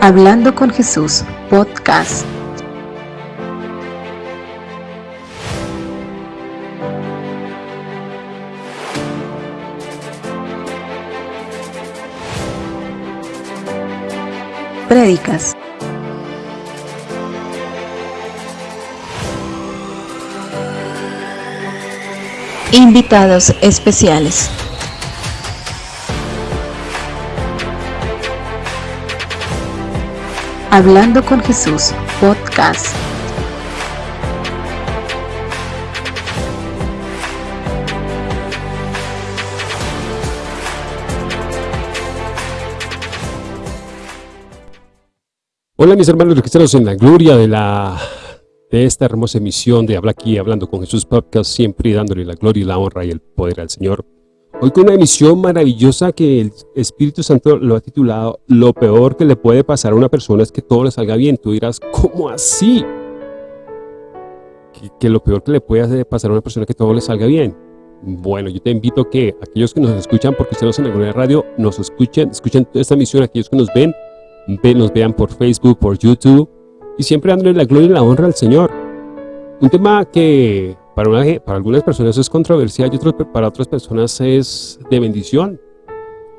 Hablando con Jesús, podcast. Prédicas. Invitados especiales. Hablando con Jesús, podcast. Hola mis hermanos cristianos en la gloria de la de esta hermosa emisión de Habla aquí, hablando con Jesús Podcast, siempre dándole la gloria y la honra y el poder al Señor. Hoy con una emisión maravillosa que el Espíritu Santo lo ha titulado Lo peor que le puede pasar a una persona es que todo le salga bien. Tú dirás, ¿cómo así? Que, lo peor que le puede pasar a una persona es que todo le salga bien. Bueno, yo te invito que aquellos que nos escuchan, porque ustedes en la radio, nos escuchen, escuchen esta emisión, aquellos que nos ven, ven, nos vean por Facebook, por YouTube, y siempre dándole la gloria y la honra al Señor. Un tema que para, para algunas personas es controversial y otros, para otras personas es de bendición.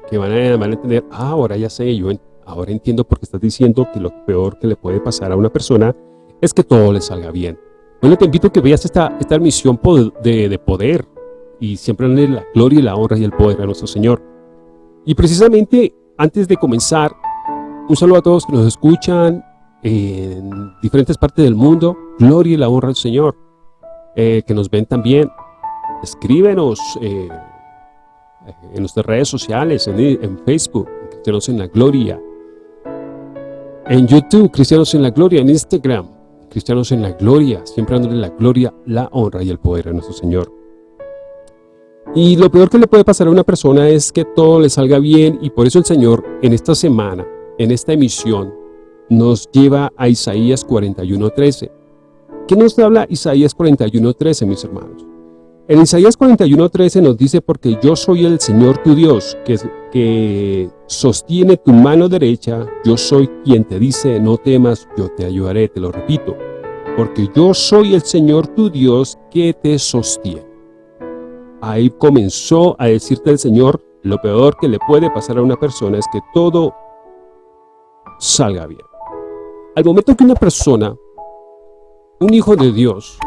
Que van a, entender, ah, ahora ya sé, yo ahora entiendo por qué estás diciendo que lo peor que le puede pasar a una persona es que todo le salga bien. Bueno, te invito a que veas esta, esta misión de, de poder y siempre la gloria y la honra y el poder a nuestro Señor. Y precisamente, antes de comenzar, un saludo a todos que nos escuchan en diferentes partes del mundo. Gloria y la honra al Señor. Eh, que nos ven también, escríbenos eh, en nuestras redes sociales, en, Facebook, Cristianos en la Gloria, en YouTube, Cristianos en la Gloria, en Instagram, Cristianos en la Gloria, siempre dándole la gloria, la honra y el poder a nuestro Señor. Y lo peor que le puede pasar a una persona es que todo le salga bien y por eso el Señor en esta semana, en esta emisión, nos lleva a Isaías 41.13. ¿Qué nos habla Isaías 41.13, mis hermanos? En Isaías 41.13 nos dice, porque yo soy el Señor tu Dios, que, que sostiene tu mano derecha, yo soy quien te dice, no temas, yo te ayudaré, te lo repito, porque yo soy el Señor tu Dios que te sostiene. Ahí comenzó a decirte el Señor, lo peor que le puede pasar a una persona es que todo salga bien. Al momento que una persona un hijo de Dios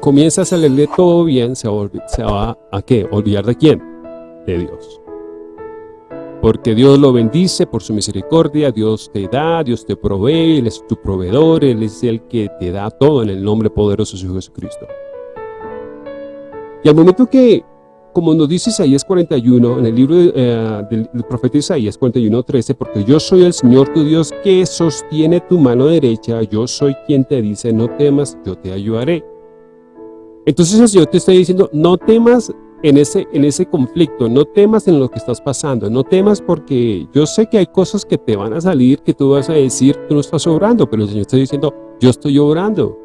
comienza a salirle todo bien, se va, a qué? ¿Olvidar de quién? De Dios. Porque Dios lo bendice por su misericordia, Dios te da, Dios te provee, Él es tu proveedor, Él es el que te da todo en el nombre poderoso de Jesucristo. Y al momento que como nos dice Isaías 41, en el libro eh, del, profeta Isaías 41, 13, porque yo soy el Señor tu Dios que sostiene tu mano derecha, yo soy quien te dice, no temas, yo te ayudaré. Entonces el Señor te está diciendo, no temas en ese, en ese conflicto, no temas en lo que estás pasando, no temas porque yo sé que hay cosas que te van a salir, que tú vas a decir, tú no estás obrando, pero el Señor está diciendo, yo estoy obrando,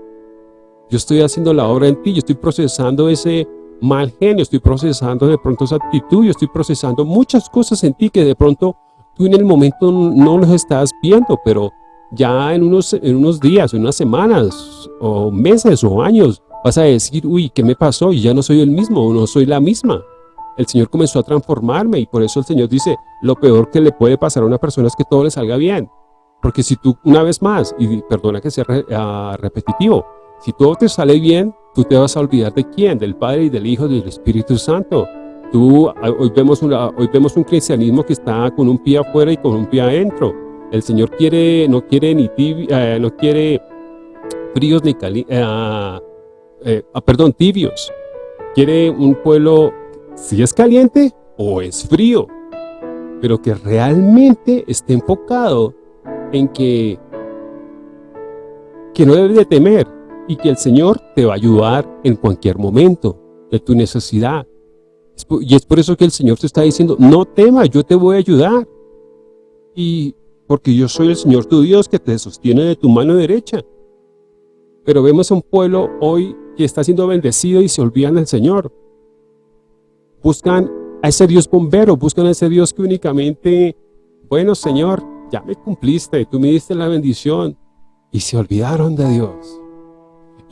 yo estoy haciendo la obra en ti, yo estoy procesando ese mal genio, estoy procesando de pronto esa actitud, yo estoy procesando muchas cosas en ti que de pronto tú en el momento no los estás viendo, pero ya en unos, en unos días, en unas semanas, o meses, o años, vas a decir, uy, ¿qué me pasó? Y ya no soy el mismo, o no soy la misma. El Señor comenzó a transformarme y por eso el Señor dice, lo peor que le puede pasar a una persona es que todo le salga bien. Porque si tú, una vez más, y perdona que sea ah, repetitivo, si todo te sale bien, tú te vas a olvidar de quién, del Padre y del Hijo y del Espíritu Santo. Tú, ah, hoy, vemos una, hoy vemos un cristianismo que está con un pie afuera y con un pie adentro. El Señor quiere, no quiere ni eh, no quiere fríos ni calientes, eh, ah, eh, ah, perdón, tibios. Quiere un pueblo, si es caliente o es frío, pero que realmente esté enfocado en que, que no debe de temer, y que el Señor te va a ayudar en cualquier momento de tu necesidad. Y es por eso que el Señor te está diciendo, no temas, yo te voy a ayudar. Y porque yo soy el Señor tu Dios que te sostiene de tu mano derecha. Pero vemos a un pueblo hoy que está siendo bendecido y se olvidan del Señor. Buscan a ese Dios bombero, buscan a ese Dios que únicamente, bueno Señor, ya me cumpliste, tú me diste la bendición, y se olvidaron de Dios.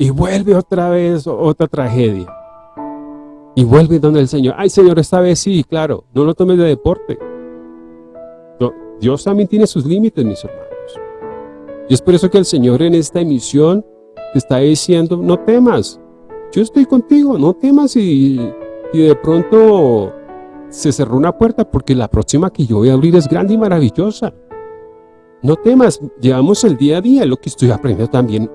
Y vuelve otra vez otra tragedia. Y vuelve donde el Señor, ay Señor, esta vez sí, claro, no lo tomes de deporte. Dios también tiene sus límites, mis hermanos. Y es por eso que el Señor en esta emisión te está diciendo, no temas, yo estoy contigo, no temas y, y de pronto se cerró una puerta porque la próxima que yo voy a abrir es grande y maravillosa. No temas, llevamos el día a día, lo que estoy aprendiendo también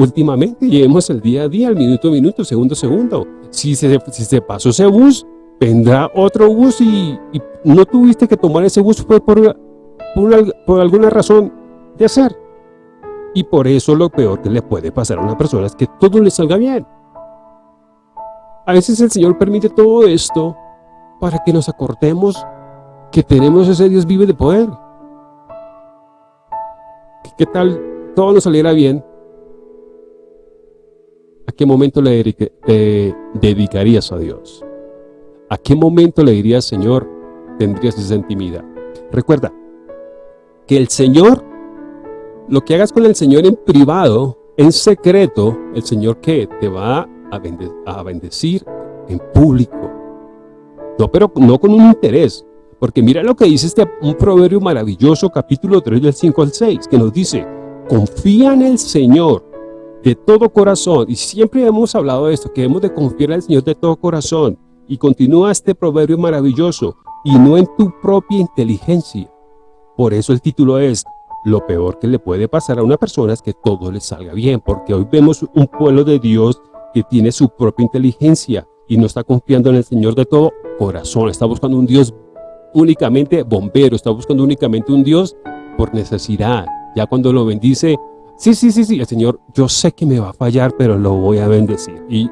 últimamente, llevemos el día a día, el minuto a minuto, segundo a segundo. Si se, si pasó ese bus, vendrá otro bus y, no tuviste que tomar ese bus fue por, por alguna razón de hacer. Y por eso lo peor que le puede pasar a una persona es que todo le salga bien. A veces el Señor permite todo esto para que nos acordemos que tenemos ese Dios vive de poder. ¿Qué tal todo nos saliera bien? ¿A qué momento le dedicarías a Dios? ¿A qué momento le dirías, Señor, tendrías esa intimidad? Recuerda que el Señor lo que hagas con el Señor en privado, en secreto, el Señor que te va a, bendecir en público. No, pero no con un interés. Porque mira lo que dice este un proverbio maravilloso, capítulo 3 del 5 al 6, que nos dice, confía en el Señor de todo corazón. Y siempre hemos hablado de esto, que hemos de confiar el Señor de todo corazón. Y continúa este proverbio maravilloso, y no en tu propia inteligencia. Por eso el título es, lo peor que le puede pasar a una persona es que todo le salga bien, porque hoy vemos un pueblo de Dios que tiene su propia inteligencia y no está confiando en el Señor de todo corazón, está buscando un Dios únicamente bombero, está buscando únicamente un Dios por necesidad. Ya cuando lo bendice, sí, sí, sí, sí, el Señor, yo sé que me va a fallar, pero lo voy a bendecir, y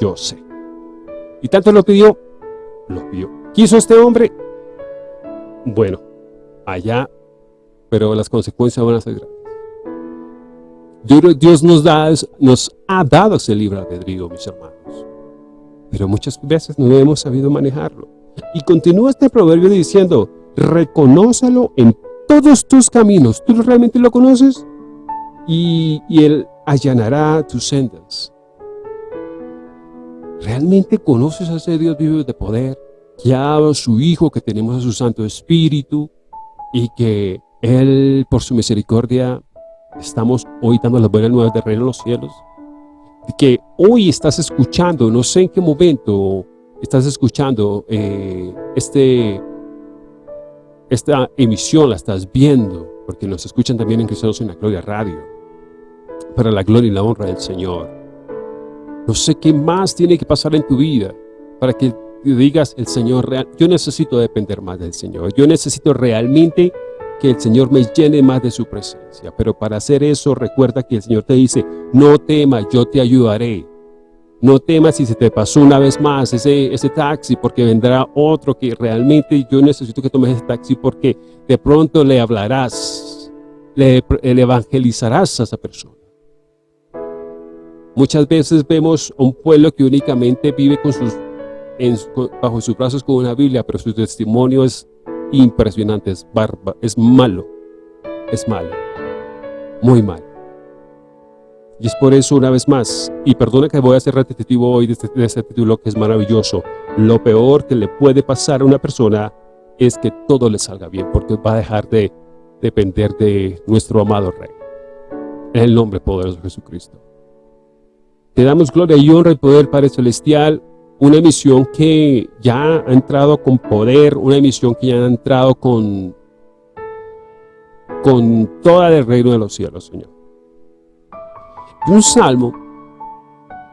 yo sé. Y tanto lo pidió, lo pidió. ¿Quiso este hombre? Bueno, allá pero las consecuencias van a ser grandes. Dios nos, da, nos ha dado ese libre albedrío, mis hermanos. Pero muchas veces no hemos sabido manejarlo. Y continúa este proverbio diciendo, reconócelo en todos tus caminos. ¿Tú realmente lo conoces? Y, Él allanará tus sendas. ¿Realmente conoces a ese Dios vivo de poder? Que ha a su Hijo, que tenemos a su Santo Espíritu y que él, por su misericordia, estamos hoy dando las buenas nuevas de reino en los cielos. Que hoy estás escuchando, no sé en qué momento estás escuchando eh, este, esta emisión, la estás viendo, porque nos escuchan también en Cristianos en la Gloria Radio, para la gloria y la honra del Señor. No sé qué más tiene que pasar en tu vida para que digas el Señor real, yo necesito depender más del Señor, yo necesito realmente que el Señor me llene más de su presencia. Pero para hacer eso, recuerda que el Señor te dice, no temas, yo te ayudaré. No temas si se te pasó una vez más ese, ese taxi, porque vendrá otro que realmente yo necesito que tomes ese taxi porque de pronto le hablarás, le, evangelizarás a esa persona. Muchas veces vemos un pueblo que únicamente vive bajo sus brazos con una Biblia, pero su testimonio es impresionante, es barba, es malo, es malo, muy malo. Y es por eso, una vez más, y perdona que voy a ser repetitivo hoy de este, de este título que es maravilloso, lo peor que le puede pasar a una persona es que todo le salga bien, porque va a dejar de depender de nuestro amado Rey. En el nombre poderoso de Jesucristo. Te damos gloria y honra y poder, Padre Celestial, una emisión que ya ha entrado con poder, una emisión que ya ha entrado con, con toda el reino de los cielos, Señor. Un salmo,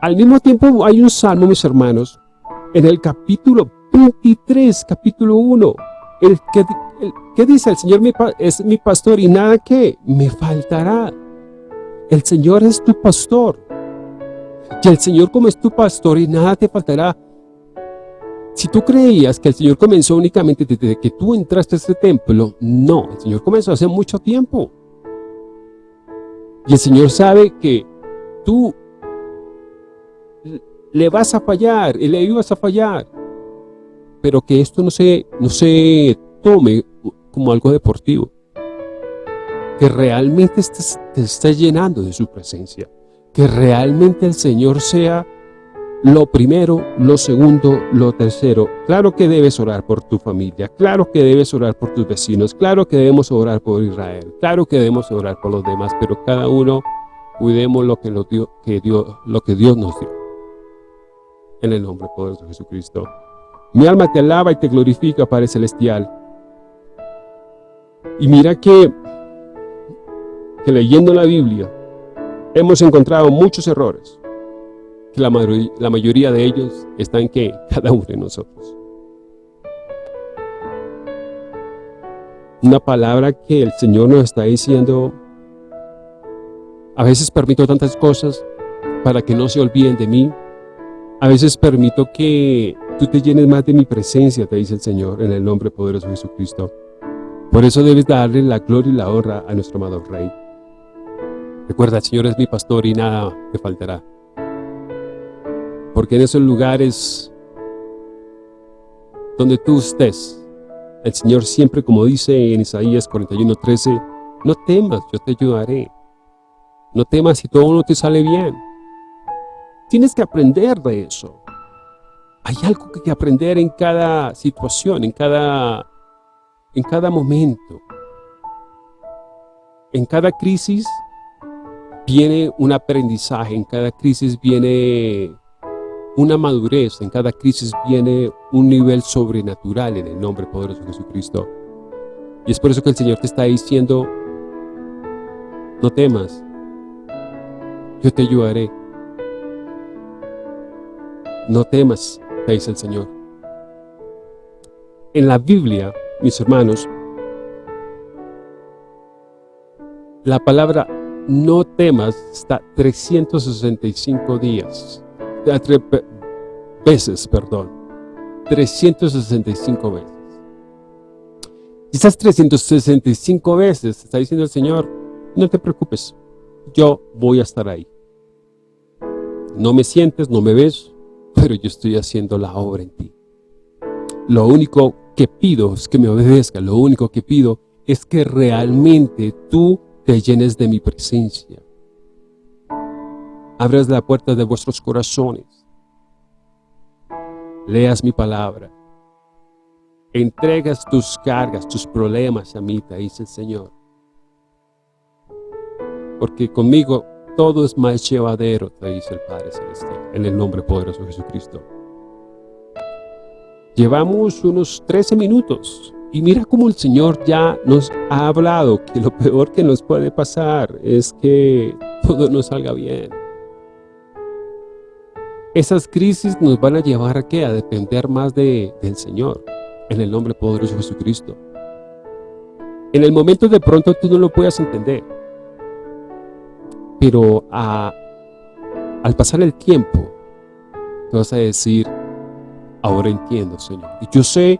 al mismo tiempo hay un salmo, mis hermanos, en el capítulo 23, capítulo 1, el que, el, dice, el Señor es mi pastor y nada que me faltará. El Señor es tu pastor. Y el Señor como es tu pastor y nada te faltará. Si tú creías que el Señor comenzó únicamente desde que tú entraste a este templo, no, el Señor comenzó hace mucho tiempo. Y el Señor sabe que tú le vas a fallar, y le ibas a fallar. Pero que esto no se, no se tome como algo deportivo. que realmente te estés llenando de su presencia, que realmente el Señor sea lo primero, lo segundo, lo tercero. Claro que debes orar por tu familia, claro que debes orar por tus vecinos, claro que debemos orar por Israel, claro que debemos orar por los demás, pero cada uno cuidemos lo que, que Dios, lo que Dios nos dio. En el nombre poderoso de Jesucristo. Mi alma te alaba y te glorifica, Padre Celestial. Y mira que, que leyendo la Biblia hemos encontrado muchos errores la, la mayoría de ellos están que cada uno de nosotros. Una palabra que el Señor nos está diciendo, a veces permito tantas cosas para que no se olviden de mí, a veces permito que tú te llenes más de mi presencia, te dice el Señor, en el nombre poderoso de Jesucristo. Por eso debes darle la gloria y la honra a nuestro amado Rey. Recuerda, el Señor es mi pastor y nada me faltará porque en esos lugares donde tú estés, el Señor siempre, como dice en Isaías 41.13, no temas, yo te ayudaré. No temas si todo no te sale bien. Tienes que aprender de eso. Hay algo que aprender en cada situación, en cada, en cada momento. En cada crisis viene un aprendizaje, en cada crisis viene una madurez, en cada crisis viene un nivel sobrenatural en el nombre poderoso de Jesucristo. Y es por eso que el Señor te está diciendo, no temas, yo te ayudaré. No temas, te dice el Señor. En la Biblia, mis hermanos, la palabra no temas está 365 días veces, perdón, 365 veces. Esas 365 veces está diciendo el Señor, no te preocupes, yo voy a estar ahí. No me sientes, no me ves, pero yo estoy haciendo la obra en ti. Lo único que pido es que me obedezca, lo único que pido es que realmente tú te llenes de mi presencia abras la puerta de vuestros corazones, leas mi palabra, entregas tus cargas, tus problemas a mí, te dice el Señor. Porque conmigo todo es más llevadero, te dice el Padre Celestial, en el nombre poderoso de Jesucristo. Llevamos unos 13 minutos y mira cómo el Señor ya nos ha hablado que lo peor que nos puede pasar es que todo nos salga bien. Esas crisis nos van a llevar a qué? A depender más de, del Señor, en el nombre poderoso de Jesucristo. En el momento de pronto tú no lo puedas entender, pero al pasar el tiempo, te vas a decir, ahora entiendo, Señor. Y yo sé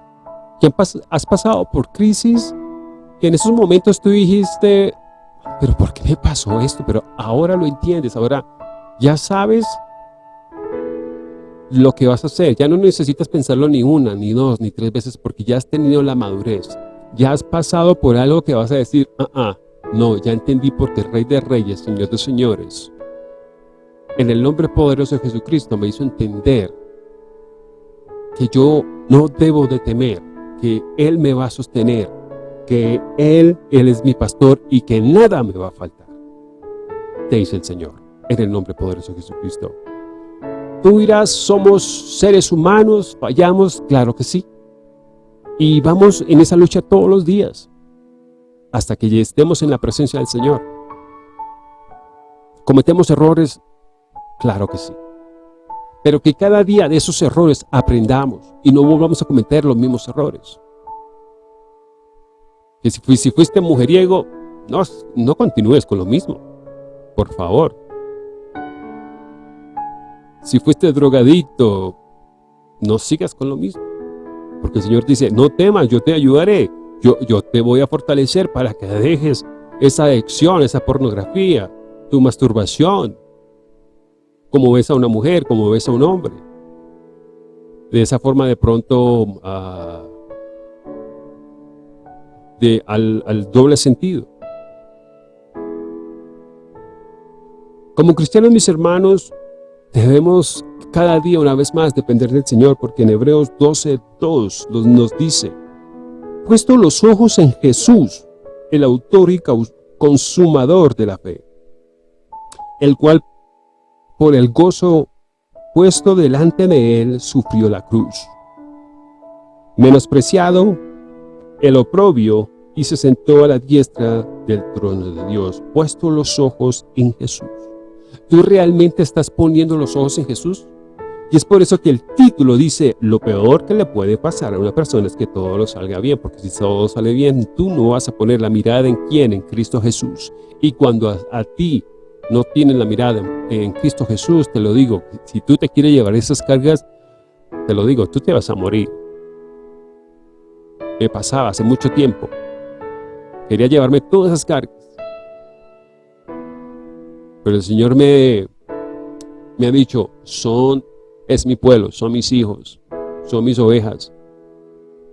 que has pasado por crisis y en esos momentos tú dijiste, pero ¿por qué me pasó esto? Pero ahora lo entiendes, ahora ya sabes lo que vas a hacer. Ya no necesitas pensarlo ni una, ni dos, ni tres veces porque ya has tenido la madurez. Ya has pasado por algo que vas a decir, ah, ah, no, ya entendí porque Rey de Reyes, Señor de Señores, en el nombre poderoso de Jesucristo me hizo entender que yo no debo de temer, que Él me va a sostener, que Él, Él es mi pastor y que nada me va a faltar. Te dice el Señor, en el nombre poderoso de Jesucristo. Tú dirás, somos seres humanos, fallamos, claro que sí. Y vamos en esa lucha todos los días, hasta que estemos en la presencia del Señor. ¿Cometemos errores? Claro que sí. Pero que cada día de esos errores aprendamos y no volvamos a cometer los mismos errores. Que si, si fuiste mujeriego, no, no continúes con lo mismo. Por favor. Si fuiste drogadito, no sigas con lo mismo. Porque el Señor dice, no temas, yo te ayudaré. Yo, yo te voy a fortalecer para que dejes esa adicción, esa pornografía, tu masturbación. Como ves a una mujer, como ves a un hombre. De esa forma de pronto, de, al, al doble sentido. Como cristianos, mis hermanos, debemos cada día una vez más depender del Señor, porque en Hebreos 12.2 nos dice, puesto los ojos en Jesús, el autor y consumador de la fe, el cual por el gozo puesto delante de él sufrió la cruz, menospreciado el oprobio y se sentó a la diestra del trono de Dios, puesto los ojos en Jesús. ¿Tú realmente estás poniendo los ojos en Jesús? Y es por eso que el título dice, lo peor que le puede pasar a una persona es que todo lo salga bien, porque si todo sale bien, tú no vas a poner la mirada en quién, en Cristo Jesús. Y cuando a, ti no tienes la mirada en, Cristo Jesús, te lo digo, si tú te quieres llevar esas cargas, te lo digo, tú te vas a morir. Me pasaba hace mucho tiempo. Quería llevarme todas esas cargas. Pero el Señor me, me ha dicho, son es mi pueblo, son mis hijos, son mis ovejas,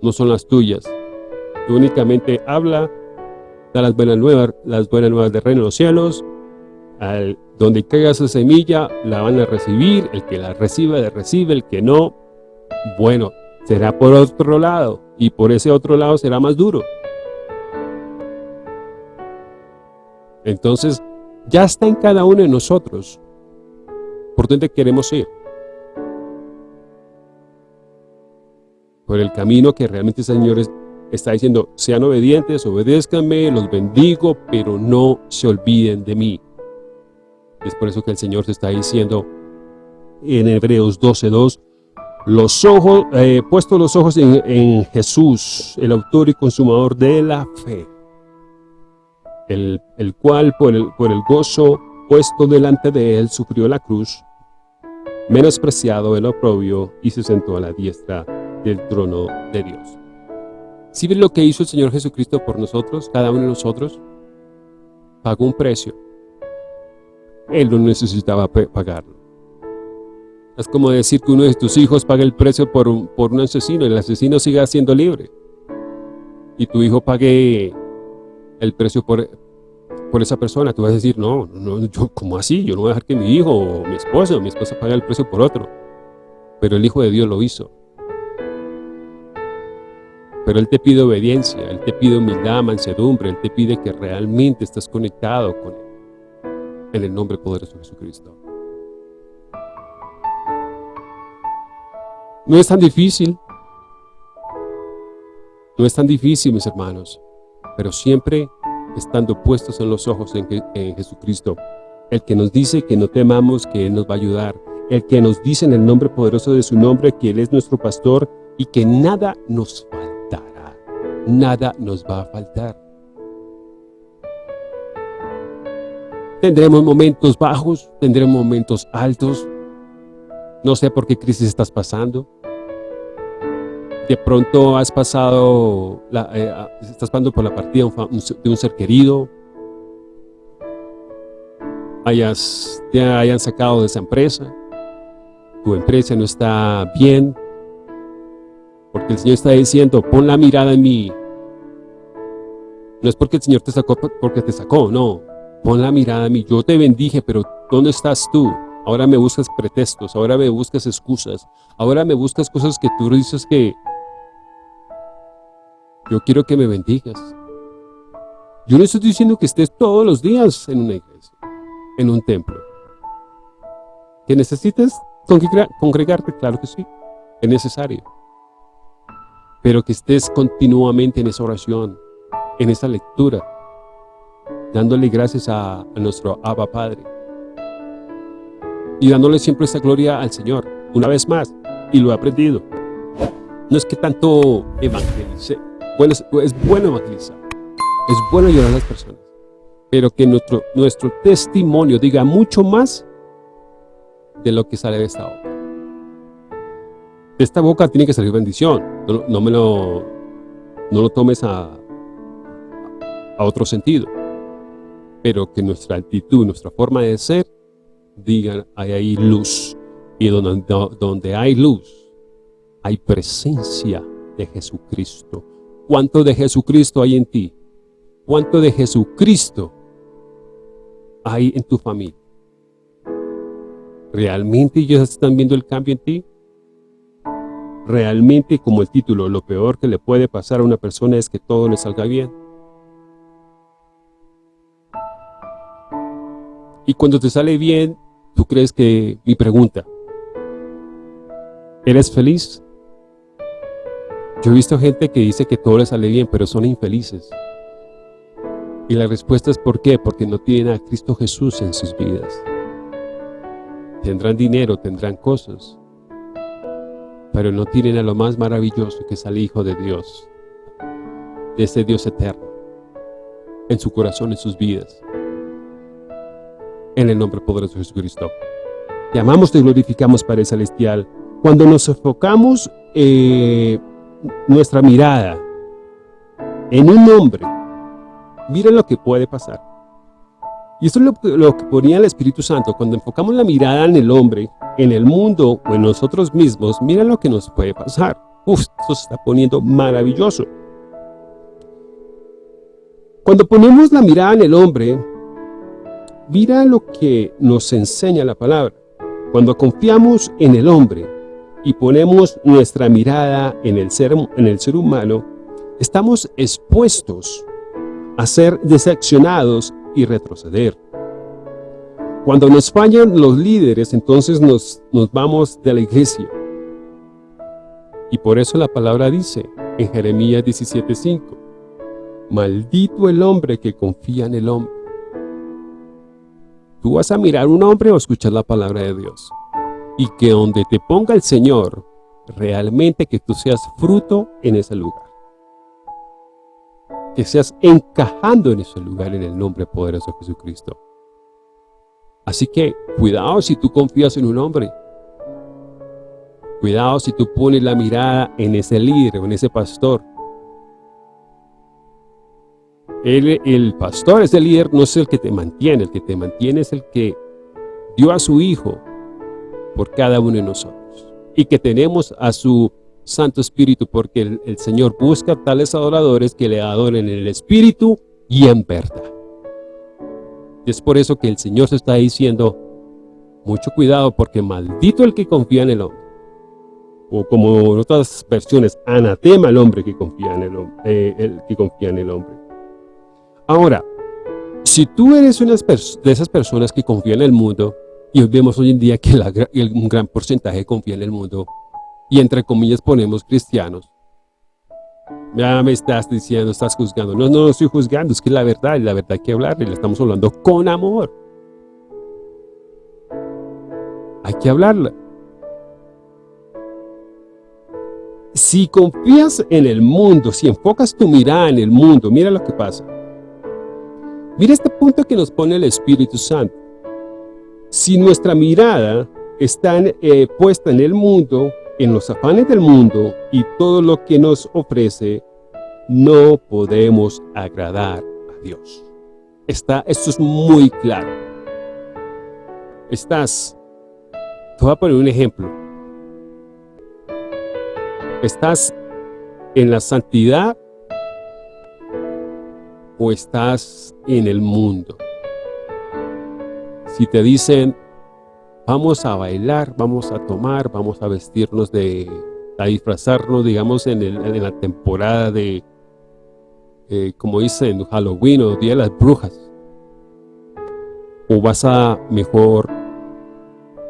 no son las tuyas. Tú únicamente habla, da las buenas nuevas, las buenas nuevas del reino de los cielos, al, donde caiga esa semilla, la van a recibir, el que la reciba, la recibe, el que no, bueno, será por otro lado, y por ese otro lado será más duro. Entonces, ya está en cada uno de nosotros por dónde queremos ir. por el camino que realmente el Señor está diciendo, sean obedientes, obedézcanme, los bendigo, pero no se olviden de mí. Es por eso que el Señor se está diciendo en Hebreos 12.2, los ojos, eh, puesto los ojos en, Jesús, el autor y consumador de la fe, el, cual por el, por el gozo puesto delante de él sufrió la cruz, menospreciado el oprobio y se sentó a la diestra del trono de Dios. Si ven lo que hizo el Señor Jesucristo por nosotros, cada uno de nosotros? Pagó un precio. Él no necesitaba pagarlo. Es como decir que uno de tus hijos pague el precio por un, por un asesino el asesino siga siendo libre. Y tu hijo pague el precio por, esa persona. Tú vas a decir, no, no ¿cómo así? Yo no voy a dejar que mi hijo o mi esposo mi esposa pague el precio por otro. Pero el Hijo de Dios lo hizo. Pero Él te pide obediencia, Él te pide humildad, mansedumbre, Él te pide que realmente estés conectado con Él. En el nombre poderoso de Jesucristo. No es tan difícil. No es tan difícil, mis hermanos. Pero siempre estando puestos en los ojos en, Jesucristo. El que nos dice que no temamos, que Él nos va a ayudar. El que nos dice en el nombre poderoso de su nombre que Él es nuestro pastor y que nada nos falta nada nos va a faltar. Tendremos momentos bajos, tendremos momentos altos. No sé por qué crisis estás pasando. De pronto has pasado, eh, estás pasando por la partida de un ser querido. Hayas, te hayan sacado de esa empresa. Tu empresa no está bien, porque el Señor está diciendo, pon la mirada en mí. No es porque el Señor te sacó, porque te sacó, no. Pon la mirada en mí. Yo te bendije, pero ¿dónde estás tú? Ahora me buscas pretextos, ahora me buscas excusas, ahora me buscas cosas que tú dices que yo quiero que me bendigas. Yo no estoy diciendo que estés todos los días en una iglesia, en un templo. ¿Que necesitas congregarte? Claro que sí, es necesario pero que estés continuamente en esa oración, en esa lectura, dándole gracias a, nuestro Abba Padre y dándole siempre esa gloria al Señor, una vez más, y lo he aprendido. No es que tanto evangelice, bueno, es, bueno evangelizar, es bueno ayudar a las personas, pero que nuestro, nuestro testimonio diga mucho más de lo que sale de esta obra de esta boca tiene que salir bendición. No, me lo, no lo tomes a, a otro sentido. Pero que nuestra actitud, nuestra forma de ser, digan, hay ahí luz. Y donde, donde hay luz, hay presencia de Jesucristo. ¿Cuánto de Jesucristo hay en ti? ¿Cuánto de Jesucristo hay en tu familia? ¿Realmente ellos están viendo el cambio en ti? Realmente, como el título, lo peor que le puede pasar a una persona es que todo le salga bien. Y cuando te sale bien, tú crees que, mi pregunta, ¿eres feliz? Yo he visto gente que dice que todo le sale bien, pero son infelices. Y la respuesta es ¿por qué? Porque no tienen a Cristo Jesús en sus vidas. Tendrán dinero, tendrán cosas, pero no tienen a lo más maravilloso que es al Hijo de Dios, de ese Dios eterno, en su corazón, en sus vidas. En el nombre poderoso de Jesucristo. Te amamos, te glorificamos, Padre Celestial. Cuando nos enfocamos eh, nuestra mirada en un hombre, miren lo que puede pasar. Y esto es lo, que ponía el Espíritu Santo. Cuando enfocamos la mirada en el hombre, en el mundo o en nosotros mismos, mira lo que nos puede pasar. Uf, esto se está poniendo maravilloso. Cuando ponemos la mirada en el hombre, mira lo que nos enseña la palabra. Cuando confiamos en el hombre y ponemos nuestra mirada en el ser, en el ser humano, estamos expuestos a ser decepcionados y retroceder. Cuando nos fallan los líderes, entonces nos, nos vamos de la iglesia. Y por eso la palabra dice en Jeremías 17.5, Maldito el hombre que confía en el hombre. Tú vas a mirar un hombre o escuchar la palabra de Dios. Y que donde te ponga el Señor, realmente que tú seas fruto en ese lugar que seas encajando en ese lugar en el nombre poderoso de Jesucristo. Así que, cuidado si tú confías en un hombre. Cuidado si tú pones la mirada en ese líder o en ese pastor. El, el pastor, ese líder, no es el que te mantiene. El que te mantiene es el que dio a su Hijo por cada uno de nosotros. Y que tenemos a su Santo Espíritu, porque el, Señor busca tales adoradores que le adoren en el Espíritu y en verdad. Y es por eso que el Señor se está diciendo, mucho cuidado, porque maldito el que confía en el hombre. O como en otras versiones, anatema el hombre que confía en el, eh, el que confía en el hombre. Ahora, si tú eres una de esas personas que confían en el mundo, y vemos hoy en día que un gran porcentaje confía en el mundo, y entre comillas ponemos cristianos. Ya me estás diciendo, estás juzgando. No, no, no estoy juzgando, es que la verdad, la verdad hay que hablar, y le estamos hablando con amor. Hay que hablarla. Si confías en el mundo, si enfocas tu mirada en el mundo, mira lo que pasa. Mira este punto que nos pone el Espíritu Santo. Si nuestra mirada está eh, puesta en el mundo, en los afanes del mundo y todo lo que nos ofrece, no podemos agradar a Dios. Está, esto es muy claro. Estás, te voy a poner un ejemplo. ¿Estás en la santidad o estás en el mundo? Si te dicen, vamos a bailar, vamos a tomar, vamos a vestirnos de, a disfrazarnos, digamos, en, en la temporada de, eh, como dicen, Halloween o Día de las Brujas. O vas a mejor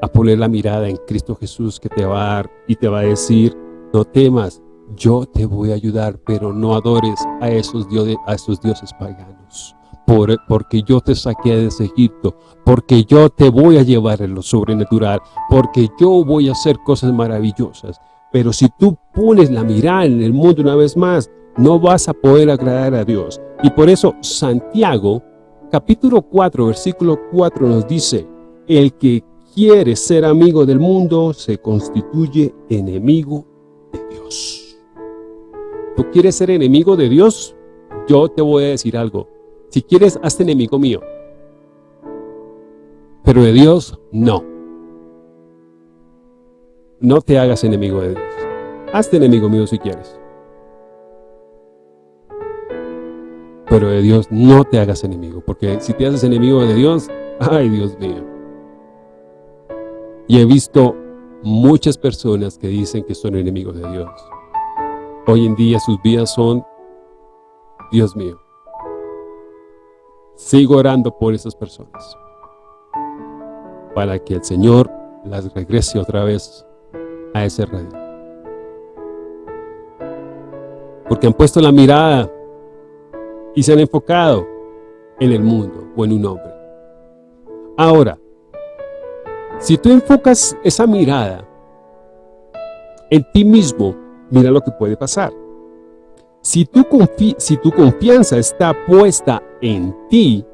a poner la mirada en Cristo Jesús que te va a dar y te va a decir, no temas, yo te voy a ayudar, pero no adores a esos dioses, a esos dioses paganos porque yo te saqué de ese Egipto, porque yo te voy a llevar en lo sobrenatural, porque yo voy a hacer cosas maravillosas. Pero si tú pones la mirada en el mundo una vez más, no vas a poder agradar a Dios. Y por eso Santiago, capítulo 4, versículo 4 nos dice, el que quiere ser amigo del mundo se constituye enemigo de Dios. ¿Tú quieres ser enemigo de Dios? Yo te voy a decir algo. Si quieres, hazte enemigo mío. Pero de Dios, no. No te hagas enemigo de Dios. Hazte enemigo mío si quieres. Pero de Dios no te hagas enemigo, porque si te haces enemigo de Dios, ay Dios mío. Y he visto muchas personas que dicen que son enemigos de Dios. Hoy en día sus vidas son, Dios mío, sigo orando por esas personas para que el Señor las regrese otra vez a ese radio. Porque han puesto la mirada y se han enfocado en el mundo o en un hombre. Ahora, si tú enfocas esa mirada en ti mismo, mira lo que puede pasar. Si tu, confianza está puesta en ti,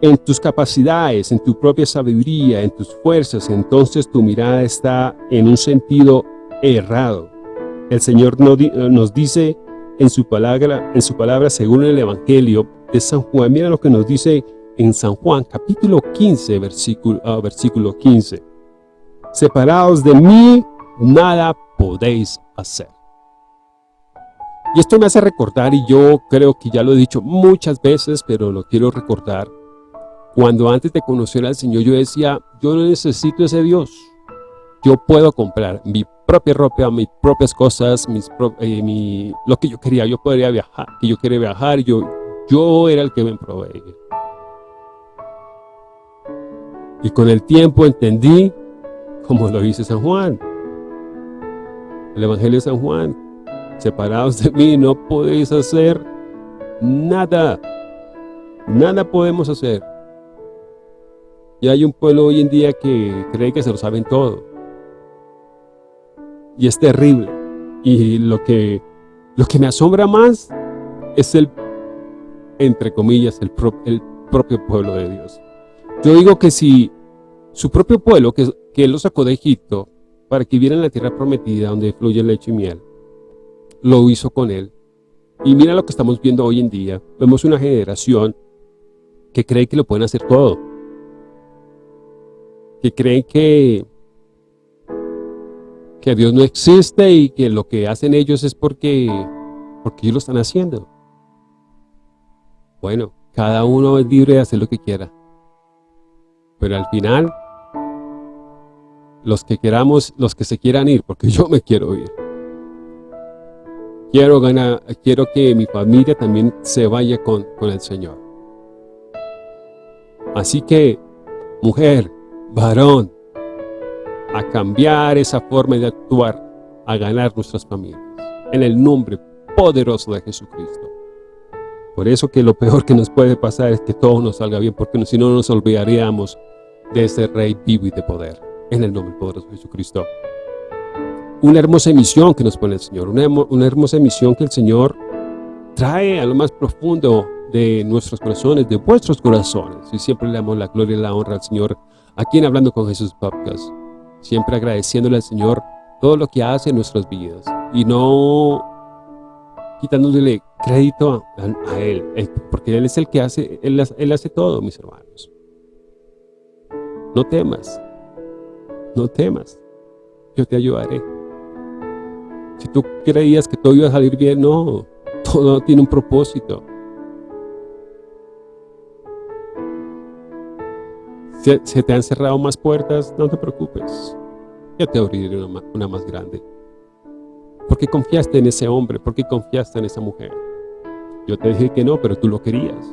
en tus capacidades, en tu propia sabiduría, en tus fuerzas, entonces tu mirada está en un sentido errado. El Señor nos dice en su palabra, según el Evangelio de San Juan. Mira lo que nos dice en San Juan, capítulo 15, versículo, ah, versículo 15. Separados de mí, nada podéis hacer. Y esto me hace recordar, y yo creo que ya lo he dicho muchas veces, pero lo quiero recordar. Cuando antes de conocer al Señor yo decía, yo no necesito ese Dios. Yo puedo comprar mi propia ropa, mis propias cosas, mis eh, lo que yo quería. Yo podría viajar, que yo quería viajar, yo, yo era el que me proveía. Y con el tiempo entendí, como lo dice San Juan, el Evangelio de San Juan, separados de mí no podéis hacer nada, nada podemos hacer. Y hay un pueblo hoy en día que cree que se lo saben todo. Y es terrible. Y lo que, lo que me asombra más es el, entre comillas, el, el propio pueblo de Dios. Yo digo que si su propio pueblo, que, que él lo sacó de Egipto, para que viera en la tierra prometida donde fluye leche y miel, lo hizo con él. Y mira lo que estamos viendo hoy en día. Vemos una generación que cree que lo pueden hacer todo. Que creen que, que Dios no existe y que lo que hacen ellos es porque, porque ellos lo están haciendo. Bueno, cada uno es libre de hacer lo que quiera. Pero al final, los que queramos, los que se quieran ir, porque yo me quiero ir. Quiero ganar, quiero que mi familia también se vaya con, con el Señor. Así que, mujer, varón, a cambiar esa forma de actuar, a ganar nuestras familias. En el nombre poderoso de Jesucristo. Por eso que lo peor que nos puede pasar es que todo nos salga bien, porque si no nos olvidaríamos de ese Rey vivo y de poder. En el nombre poderoso de Jesucristo. Una hermosa emisión que nos pone el Señor, una, una hermosa emisión que el Señor trae a lo más profundo de nuestros corazones, de vuestros corazones. Y siempre le damos la gloria y la honra al Señor, aquí en Hablando con Jesús Podcast. Siempre agradeciéndole al Señor todo lo que hace en nuestras vidas. Y no quitándole crédito a, Él, porque Él es el que hace, Él, él hace todo, mis hermanos. No temas, no temas, yo te ayudaré. Si tú creías que todo iba a salir bien, no, todo tiene un propósito. Si se te han cerrado más puertas, no te preocupes. Yo te abriré una, una más grande. Porque confiaste en ese hombre, porque confiaste en esa mujer. Yo te dije que no, pero tú lo querías.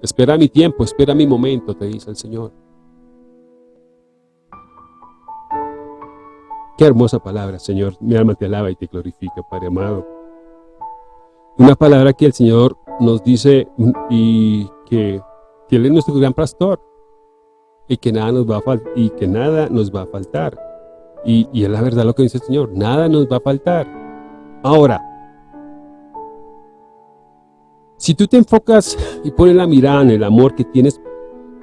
Espera mi tiempo, espera mi momento, te dice el Señor. Qué hermosa palabra, Señor. Mi alma te alaba y te glorifica, Padre amado. Una palabra que el Señor nos dice y que, que Él es nuestro gran pastor y que nada nos va a y que nada nos va a faltar. Y, y es la verdad lo que dice el Señor, nada nos va a faltar. Ahora, si tú te enfocas y pones la mirada en el amor que tienes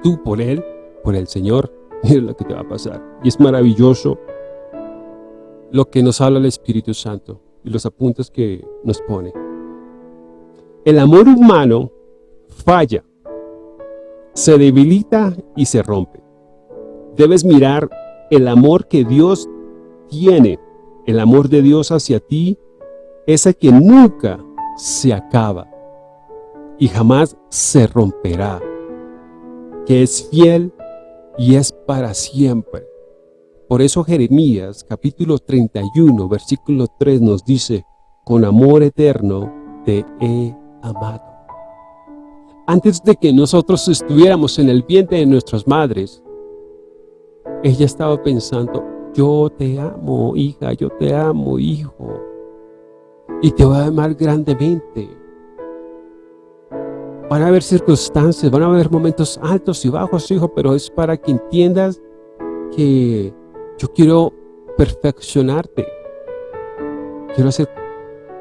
tú por Él, por el Señor, mira lo que te va a pasar. Y es maravilloso lo que nos habla el Espíritu Santo y los apuntes que nos pone. El amor humano falla, se debilita y se rompe. Debes mirar el amor que Dios tiene, el amor de Dios hacia ti, ese que nunca se acaba y jamás se romperá. que es fiel y es para siempre. Por eso Jeremías capítulo 31 versículo 3 nos dice, con amor eterno te he amado. Antes de que nosotros estuviéramos en el vientre de nuestras madres, ella estaba pensando, yo te amo, hija, yo te amo, hijo, y te voy a amar grandemente. Van a haber circunstancias, van a haber momentos altos y bajos, hijo, pero es para que entiendas que yo quiero perfeccionarte. Quiero hacer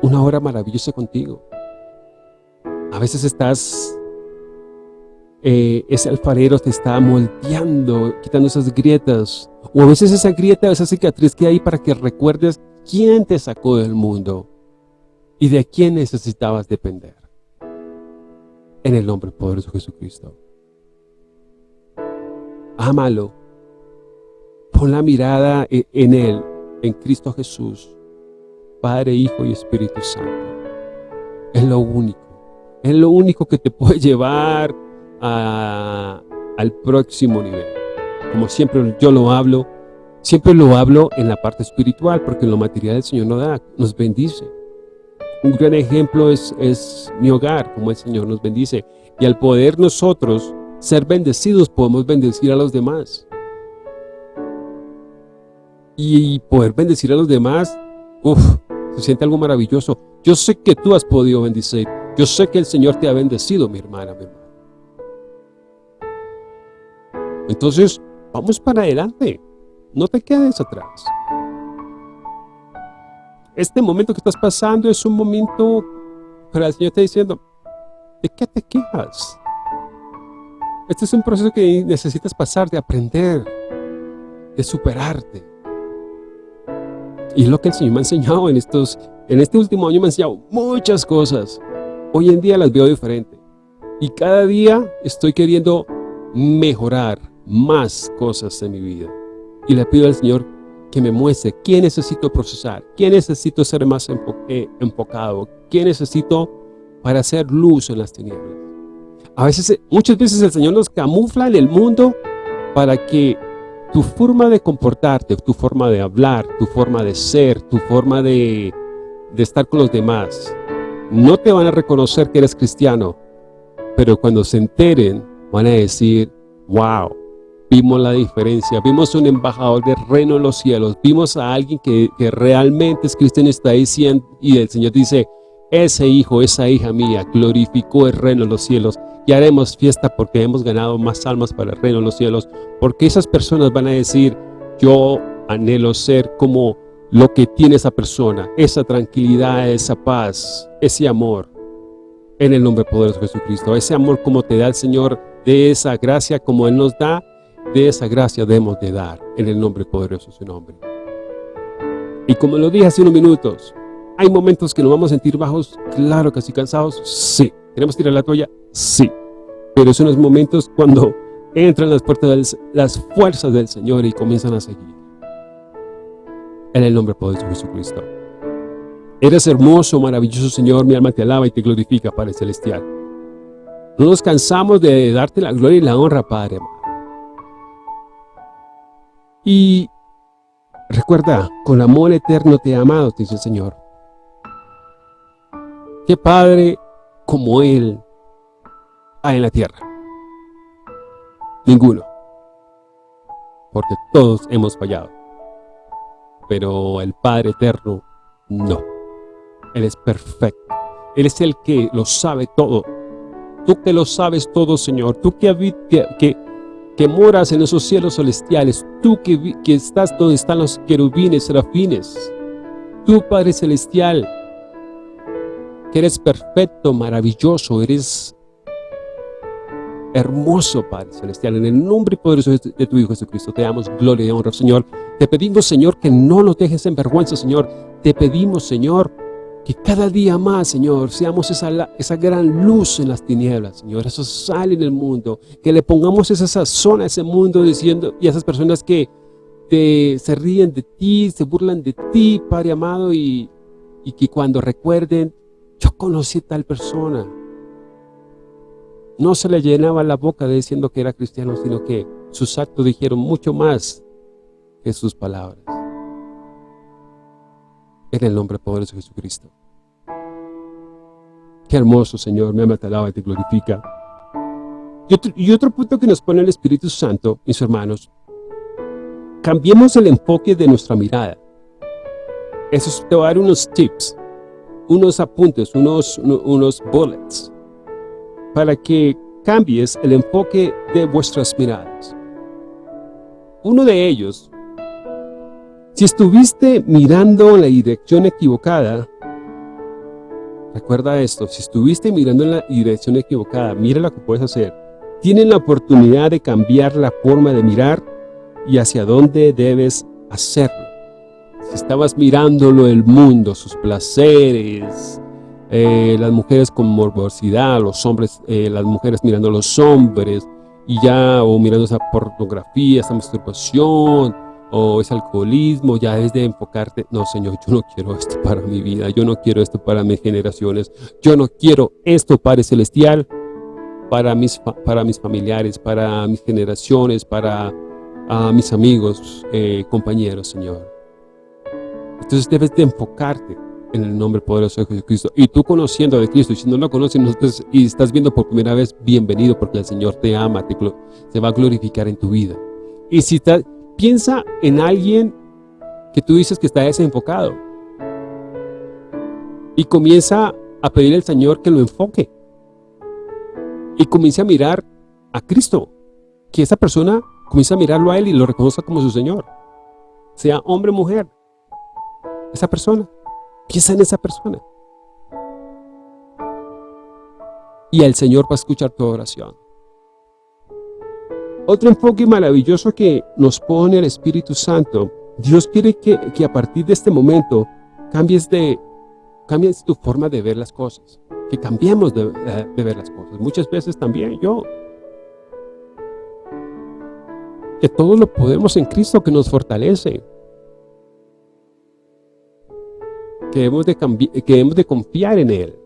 una obra maravillosa contigo. A veces estás, eh, ese alfarero te está moldeando, quitando esas grietas. O a veces esa grieta, esa cicatriz que hay para que recuerdes quién te sacó del mundo y de quién necesitabas depender. En el nombre poderoso de Jesucristo. Ámalo. Pon la mirada e-, en Él, en Cristo Jesús. Padre, Hijo y Espíritu Santo. Es lo único. Es lo único que te puede llevar al próximo nivel. Como siempre yo lo hablo, siempre lo hablo en la parte espiritual, porque en lo material el Señor nos da, nos bendice. Un gran ejemplo es, es mi hogar, como el Señor nos bendice. Y al poder nosotros ser bendecidos, podemos bendecir a los demás. Y poder bendecir a los demás, uff, se siente algo maravilloso. Yo sé que tú has podido bendecir. Yo sé que el Señor te ha bendecido, mi hermana, mi hermano. Entonces, vamos para adelante. No te quedes atrás. Este momento que estás pasando es un momento, pero el Señor está diciendo, ¿de qué te quejas? Este es un proceso que necesitas pasar, de aprender, de superarte. Y es lo que el Señor me ha enseñado en estos, en este último año me ha enseñado muchas cosas. Hoy en día las veo diferente. Y cada día estoy queriendo mejorar más cosas en mi vida. Y le pido al Señor que me muestre qué necesito procesar, qué necesito ser más eh, enfocado, qué necesito para hacer luz en las tinieblas. A veces, muchas veces el Señor nos camufla en el mundo para que tu forma de comportarte, tu forma de hablar, tu forma de ser, tu forma de, estar con los demás, no te van a reconocer que eres cristiano, pero cuando se enteren van a decir, wow, vimos la diferencia, vimos un embajador del reino de los cielos, vimos a alguien que, realmente es cristiano está diciendo, y el Señor dice, ese hijo, esa hija mía, glorificó el reino de los cielos y haremos fiesta porque hemos ganado más almas para el reino de los cielos, porque esas personas van a decir, yo anhelo ser como lo que tiene esa persona, esa tranquilidad, esa paz, ese amor, en el nombre poderoso de Jesucristo, ese amor como te da el Señor, de esa gracia como Él nos da, de esa gracia debemos de dar, en el nombre poderoso de su nombre. Y como lo dije hace unos minutos, ¿hay momentos que nos vamos a sentir bajos? Claro que sí, cansados, sí. ¿Queremos tirar la toalla? Sí. Pero son los momentos cuando entran las puertas de las fuerzas del Señor y comienzan a seguir. En el nombre poderoso de Jesucristo. Eres hermoso, maravilloso Señor, mi alma te alaba y te glorifica, Padre Celestial. No nos cansamos de darte la gloria y la honra, Padre. Y recuerda, con amor eterno te he amado, te dice el Señor. Que Padre como Él hay en la tierra. Ninguno. Porque todos hemos fallado. Pero el Padre Eterno, no. Él es perfecto. Él es el que lo sabe todo. Tú que lo sabes todo, Señor. Tú que, que, que, moras en esos cielos celestiales. Tú que, que estás donde están los querubines, serafines. Tú, Padre Celestial, eres perfecto, maravilloso, eres hermoso, Padre Celestial. En el nombre poderoso de tu Hijo Jesucristo, te damos gloria y honra, Señor. Te pedimos, Señor, que no nos dejes en vergüenza, Señor. Te pedimos, Señor, que cada día más, Señor, seamos esa, esa gran luz en las tinieblas, Señor. Eso sale en el mundo. Que le pongamos esa sazón a ese mundo diciendo, y a esas personas que te, se ríen de ti, se burlan de ti, Padre amado, y, y que cuando recuerden yo conocí a tal persona. No se le llenaba la boca diciendo que era cristiano, sino que sus actos dijeron mucho más que sus palabras. En el nombre poderoso de Jesucristo. Qué hermoso, Señor, me ama, te alaba y te glorifica. Y otro, punto que nos pone el Espíritu Santo, mis hermanos, cambiemos el enfoque de nuestra mirada. Eso te va a dar unos tips, unos apuntes, unos, unos bullets, para que cambies el enfoque de vuestras miradas. Uno de ellos, si estuviste mirando en la dirección equivocada, recuerda esto, si estuviste mirando en la dirección equivocada, mira lo que puedes hacer. Tienes la oportunidad de cambiar la forma de mirar y hacia dónde debes hacerlo. Si estabas mirándolo el mundo, sus placeres, eh, las mujeres con morbosidad, los hombres, eh, las mujeres mirando a los hombres, y ya, o mirando esa pornografía, esa masturbación, o ese alcoholismo, ya es de enfocarte, no Señor, yo no quiero esto para mi vida, yo no quiero esto para mis generaciones, yo no quiero esto, Padre Celestial, para mis, para mis familiares, para mis generaciones, para mis amigos, eh, compañeros, Señor. Entonces debes de enfocarte en el nombre poderoso de Jesucristo. Y tú conociendo de Cristo, y si no lo conoces y estás viendo por primera vez, bienvenido, porque el Señor te ama, te, va a glorificar en tu vida. Y si piensa en alguien que tú dices que está desenfocado. Y comienza a pedir al Señor que lo enfoque. Y comience a mirar a Cristo. Que esa persona comience a mirarlo a Él y lo reconozca como su Señor. Sea hombre o mujer. Esa persona. Piensa en esa persona. Y el Señor va a escuchar tu oración. Otro enfoque maravilloso que nos pone el Espíritu Santo, Dios quiere que, a partir de este momento cambies, de, cambies tu forma de ver las cosas, que cambiemos de, de ver las cosas. Muchas veces también yo, que todo lo podemos en Cristo que nos fortalece. Que debemos de, que debemos de confiar en Él,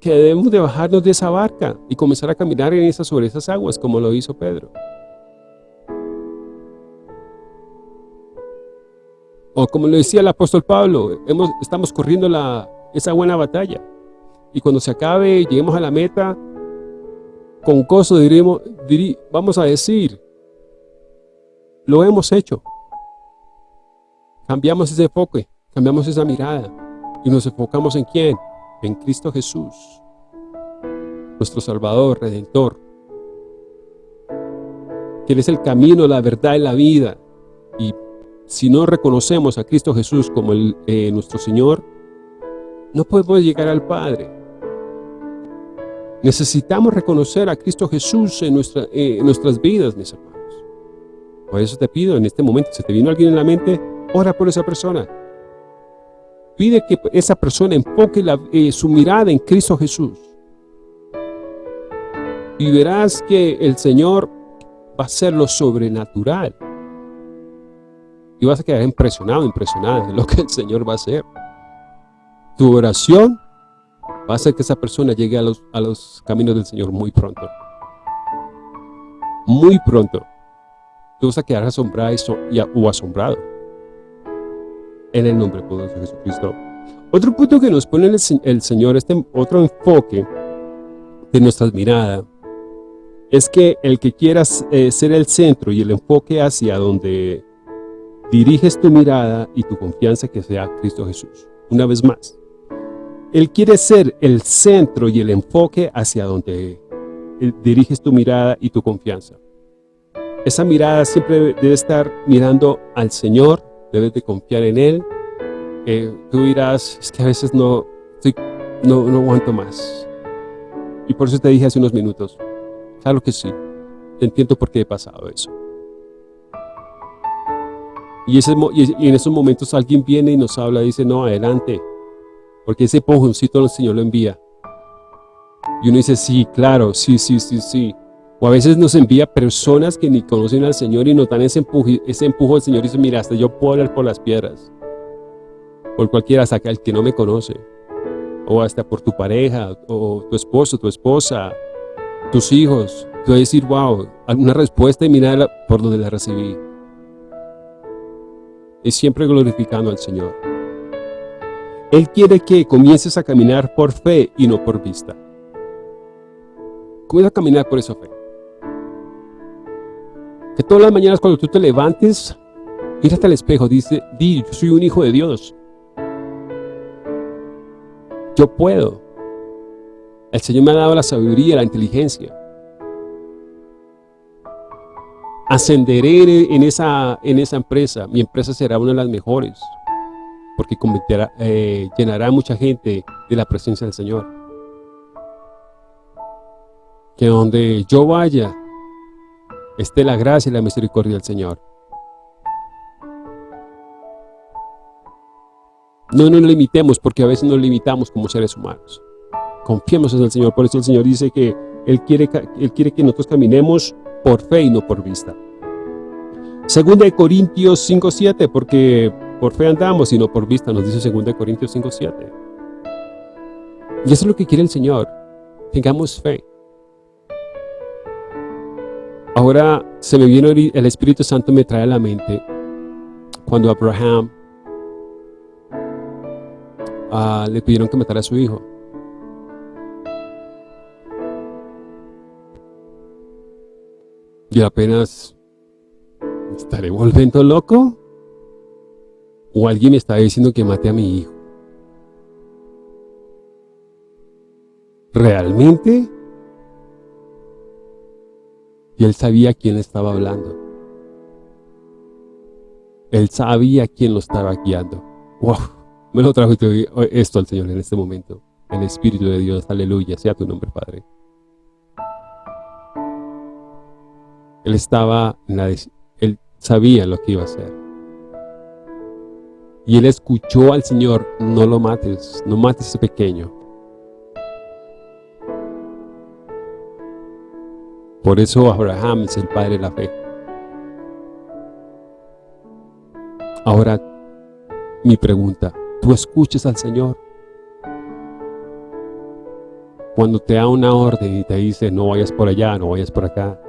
que debemos de bajarnos de esa barca y comenzar a caminar en esas, sobre esas aguas como lo hizo Pedro. O como lo decía el apóstol Pablo, estamos corriendo esa buena batalla. Y cuando se acabe y lleguemos a la meta, con gozo diremos, vamos a decir, lo hemos hecho. Cambiamos ese enfoque. Cambiamos esa mirada y nos enfocamos en quién? En Cristo Jesús, nuestro Salvador, Redentor. Que Él es el camino, la verdad y la vida. Y si no reconocemos a Cristo Jesús como eh, nuestro Señor, no podemos llegar al Padre. Necesitamos reconocer a Cristo Jesús en, eh, en nuestras vidas, mis hermanos. Por eso te pido en este momento, si te vino alguien en la mente, ora por esa persona. Pide que esa persona enfoque eh, su mirada en Cristo Jesús. Y verás que el Señor va a hacer lo sobrenatural. Y vas a quedar impresionado, impresionada de lo que el Señor va a hacer. Tu oración va a hacer que esa persona llegue a los, a los caminos del Señor muy pronto. Muy pronto. Tú vas a quedar asombrado o asombrado en el nombre poderoso de Jesucristo. Otro punto que nos pone el, Señor, este otro enfoque de nuestra mirada, es que el que quieras eh, ser el centro y el enfoque hacia donde diriges tu mirada y tu confianza que sea Cristo Jesús. Una vez más, Él quiere ser el centro y el enfoque hacia donde eh, diriges tu mirada y tu confianza. Esa mirada siempre debe estar mirando al Señor, debes de confiar en Él. Eh, tú dirás, es que a veces no, no, no aguanto más. Y por eso te dije hace unos minutos, claro que sí, entiendo por qué he pasado eso. Y, ese, y en esos momentos alguien viene y nos habla dice, no, adelante, porque ese empujoncito el Señor lo envía. Y uno dice, sí, claro, sí, sí, sí, sí. O a veces nos envía personas que ni conocen al Señor y nos dan ese, empuje, ese empujo del Señor y dice, mira, hasta yo puedo hablar por las piedras. Por cualquiera, hasta el que no me conoce. O hasta por tu pareja, o tu esposo, tu esposa, tus hijos, tú decir, wow, alguna respuesta y mira por donde la recibí. Es siempre glorificando al Señor. Él quiere que comiences a caminar por fe y no por vista. Comienza a caminar por esa fe. Que todas las mañanas cuando tú te levantes, mírate al espejo, dice, di, yo soy un hijo de Dios. Yo puedo. El Señor me ha dado la sabiduría, la inteligencia. Ascenderé en esa, en esa empresa. Mi empresa será una de las mejores. Porque eh, llenará mucha gente de la presencia del Señor. Que donde yo vaya, esté la gracia y la misericordia del Señor. No nos limitemos, porque a veces nos limitamos como seres humanos. Confiemos en el Señor, por eso el Señor dice que Él quiere, Él quiere que nosotros caminemos por fe y no por vista. Segunda de Corintios 5.7, porque por fe andamos y no por vista, nos dice segunda de Corintios 5.7. Y eso es lo que quiere el Señor, tengamos fe. Ahora se me viene el Espíritu Santo me trae a la mente cuando Abraham ah, le pidieron que matara a su hijo. Y apenas, ¿estaré volviendo loco? ¿O alguien me está diciendo que mate a mi hijo? ¿Realmente? Y él sabía quién estaba hablando. Él sabía quién lo estaba guiando. ¡Wow! Me lo trajo esto al Señor en este momento. El Espíritu de Dios, aleluya, sea tu nombre, Padre. Él estaba, en la, él sabía lo que iba a hacer. Y él escuchó al Señor, no lo mates, no mates a ese pequeño. Por eso Abraham es el padre de la fe. Ahora, mi pregunta, ¿tú escuchas al Señor? Cuando te da una orden y te dice, no vayas por allá, no vayas por acá,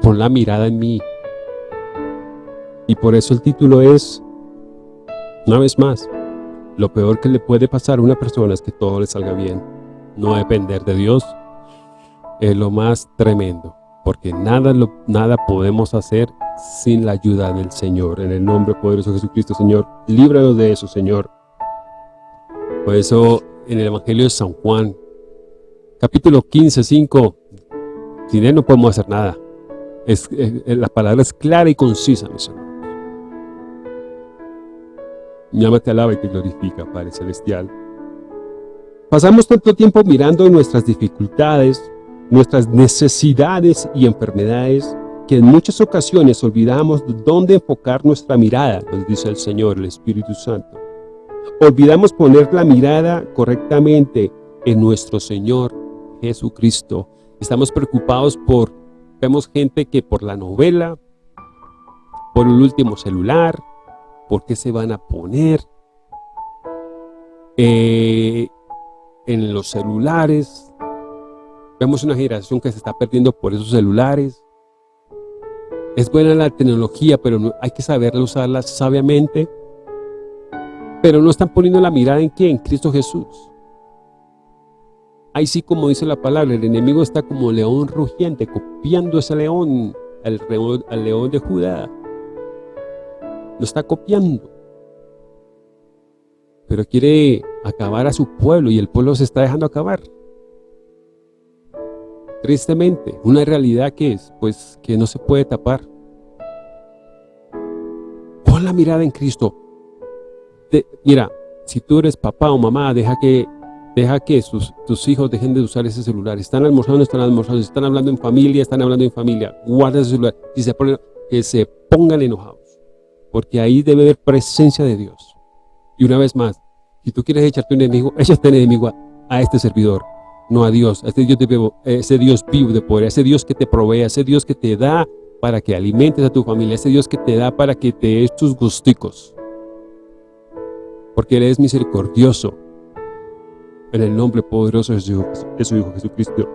pon la mirada en mí. Y por eso el título es, una vez más, lo peor que le puede pasar a una persona es que todo le salga bien. No depender de Dios es lo más tremendo, porque nada, lo, nada podemos hacer sin la ayuda del Señor. En el nombre poderoso de Jesucristo, Señor, líbranos de eso, Señor. Por eso, en el Evangelio de San Juan, capítulo 15, 5, sin Él no podemos hacer nada. La palabra es clara y concisa, mis hermanos. Mi alma te alaba y te glorifica, Padre Celestial. Pasamos tanto tiempo mirando nuestras dificultades, nuestras necesidades y enfermedades, que en muchas ocasiones olvidamos dónde enfocar nuestra mirada, nos dice el Señor, el Espíritu Santo. Olvidamos poner la mirada correctamente en nuestro Señor Jesucristo. Estamos preocupados por Vemos gente que por la novela, por el último celular, por qué se van a poner eh, en los celulares. Vemos una generación que se está perdiendo por esos celulares. Es buena la tecnología, pero hay que saberla usarla sabiamente. Pero no están poniendo la mirada en quién, Cristo Jesús. Ahí sí, como dice la palabra, el enemigo está como león rugiente, copiando ese león, al, león de Judá. Lo está copiando. Pero quiere acabar a su pueblo y el pueblo se está dejando acabar. Tristemente, una realidad que es, pues, que no se puede tapar. Pon la mirada en Cristo. mira, si tú eres papá o mamá, deja que Deja que tus hijos dejen de usar ese celular. Están almorzando, están almorzando, están hablando en familia, están hablando en familia. Guarda ese celular. Y se ponen, que se pongan enojados. Porque ahí debe haber presencia de Dios. Y una vez más, si tú quieres echarte un enemigo, échate un enemigo a, este servidor, no a Dios, a de, ese Dios vivo de poder, ese Dios que te provee, ese Dios que te da para que alimentes a tu familia, ese Dios que te da para que te des tus gusticos. Porque Él es misericordioso, en el nombre poderoso de su, Hijo Jesucristo.